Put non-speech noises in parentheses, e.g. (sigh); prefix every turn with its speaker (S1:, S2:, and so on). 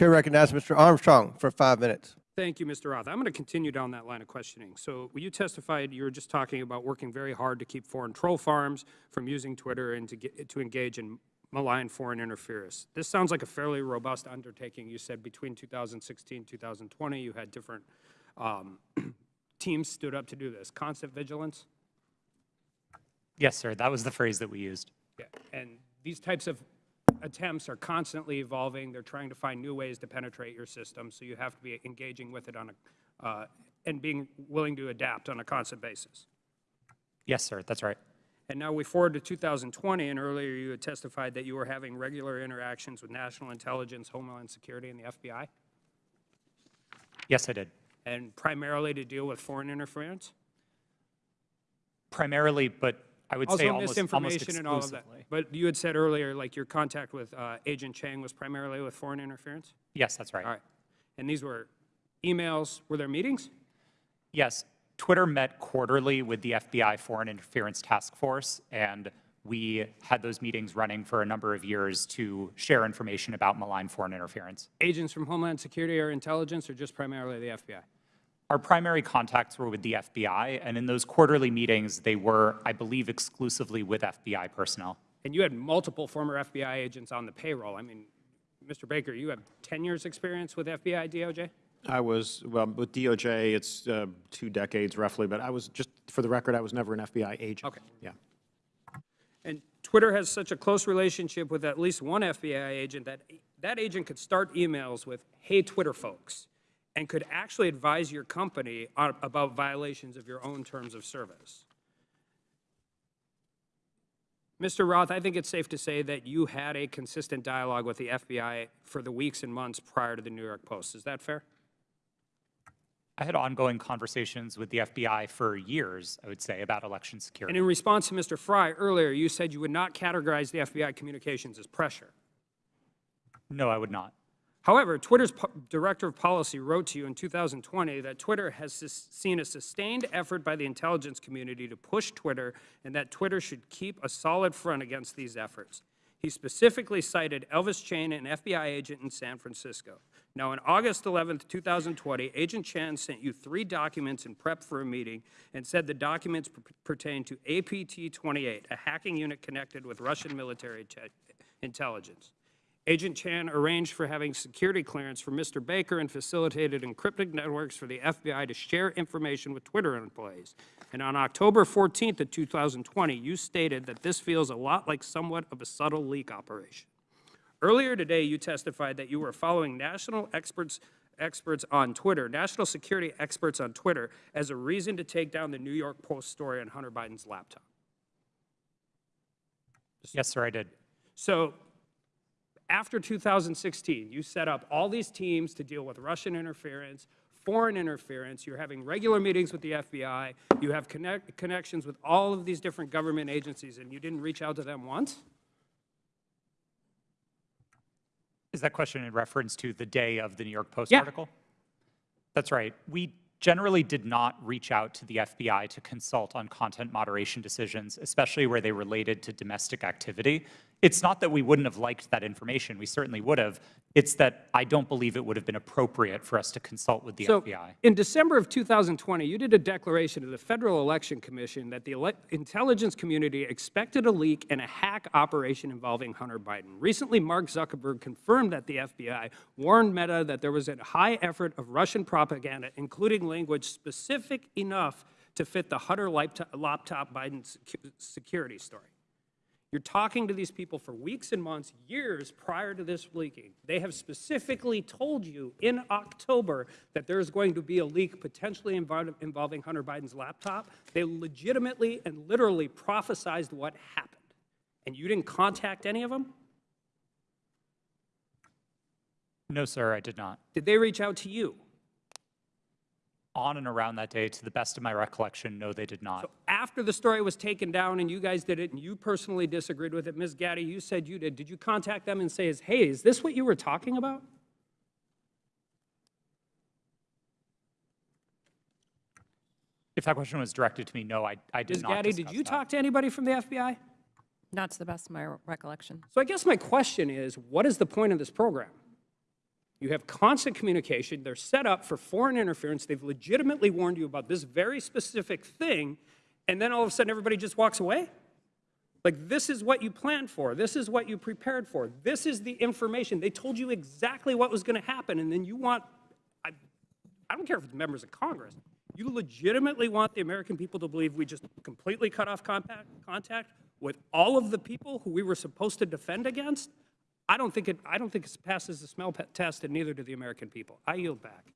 S1: Chair recognizes Mr. Armstrong for five minutes.
S2: Thank you, Mr. Roth. I'm going to continue down that line of questioning. So you testified, you were just talking about working very hard to keep foreign troll farms from using Twitter and to, get, to engage in malign foreign interference. This sounds like a fairly robust undertaking. You said between 2016 2020, you had different um, (clears throat) teams stood up to do this. Constant vigilance?
S3: Yes, sir. That was the phrase that we used.
S2: Yeah. And these types of attempts are constantly evolving. They're trying to find new ways to penetrate your system, so you have to be engaging with it on a, uh, and being willing to adapt on a constant basis.
S3: Yes, sir. That's right.
S2: And now we forward to 2020, and earlier you had testified that you were having regular interactions with national intelligence, Homeland Security, and the FBI,
S3: Yes, I did.
S2: and primarily to deal with foreign interference?
S3: Primarily, but I would say
S2: Also
S3: almost, almost
S2: misinformation and all of that. But you had said earlier, like your contact with uh, Agent Chan was primarily with foreign interference?
S3: Yes, that's right.
S2: All right. And these were emails, were there meetings?
S3: Yes, Twitter met quarterly with the FBI Foreign Interference Task Force, and we had those meetings running for a number of years to share information about malign foreign interference.
S2: Agents from Homeland Security or intelligence, or just primarily the FBI?
S3: Our primary contacts were with the FBI, and in those quarterly meetings, they were, I believe, exclusively with FBI personnel.
S2: And you had multiple former FBI agents on the payroll. I mean, Mr. Baker, you have 10 years' experience with FBI, DOJ?
S4: I was, well, with DOJ, it's uh, two decades roughly, but I was, just for the record, I was never an FBI agent.
S2: Okay.
S4: Yeah.
S2: And Twitter has such a close relationship with at least one FBI agent that that agent could start emails with, hey, Twitter folks, and could actually advise your company on, about violations of your own terms of service. Mr. Roth, I think it's safe to say that you had a consistent dialogue with the FBI for the weeks and months prior to the New York Post. Is that fair?
S3: I had ongoing conversations with the FBI for years, I would say, about election security.
S2: And in response to Mr. Fry earlier, you said you would not categorize the FBI communications as pressure.
S3: No, I would not.
S2: However, Twitter's director of policy wrote to you in 2020 that Twitter has seen a sustained effort by the intelligence community to push Twitter and that Twitter should keep a solid front against these efforts. He specifically cited Elvis Chan, an FBI agent in San Francisco. Now, on August 11, 2020, Agent Chan sent you three documents in prep for a meeting and said the documents pertain to APT-28, a hacking unit connected with Russian military intelligence. Agent Chan arranged for having security clearance for Mr. Baker and facilitated encrypted networks for the FBI to share information with Twitter employees. And on October 14th of 2020, you stated that this feels a lot like somewhat of a subtle leak operation. Earlier today, you testified that you were following national experts, experts on Twitter, national security experts on Twitter, as a reason to take down the New York Post story on Hunter Biden's laptop.
S3: Yes, sir, I did.
S2: So after 2016, you set up all these teams to deal with Russian interference, foreign interference. You're having regular meetings with the FBI. You have connect, connections with all of these different government agencies, and you didn't reach out to them once?
S3: Is that question in reference to the day of the New York Post
S2: Yeah.
S3: article? That's right. We generally did not reach out to the FBI to consult on content moderation decisions, especially where they related to domestic activity. It's not that we wouldn't have liked that information. We certainly would have. It's that I don't believe it would have been appropriate for us to consult with the
S2: So,
S3: FBI.
S2: in December of 2020, you did a declaration to the Federal Election Commission that the intelligence community expected a leak and a hack operation involving Hunter Biden. Recently, Mark Zuckerberg confirmed that the FBI warned Meta that there was a high effort of Russian propaganda, including language specific enough to fit the Hunter laptop laptop Biden security story. You're talking to these people for weeks and months, years prior to this leaking. They have specifically told you in October that there's going to be a leak potentially involving Hunter Biden's laptop. They legitimately and literally prophesized what happened. And you didn't contact any of them?
S3: No, sir, I did not.
S2: Did they reach out to you?
S3: On and around that day, to the best of my recollection, no, they did not.
S2: So after the story was taken down and you guys did it and you personally disagreed with it, Ms. Gadde, you said you did. Did you contact them and say, is, hey, is this what you were talking about?
S3: If that question was directed to me, no, I, I did
S2: Ms.
S3: not
S2: Gadde, did you
S3: that.
S2: talk to anybody from the FBI?
S5: Not to the best of my recollection.
S2: So I guess my question is, what is the point of this program? You have constant communication. They're set up for foreign interference. They've legitimately warned you about this very specific thing, and then all of a sudden everybody just walks away? Like, this is what you planned for. This is what you prepared for. This is the information. They told you exactly what was going to happen, and then you want, I, I don't care if it's members of Congress, you legitimately want the American people to believe we just completely cut off contact, contact with all of the people who we were supposed to defend against? I don't think it, I don't think it passes the smell test, and neither do the American people. I yield back.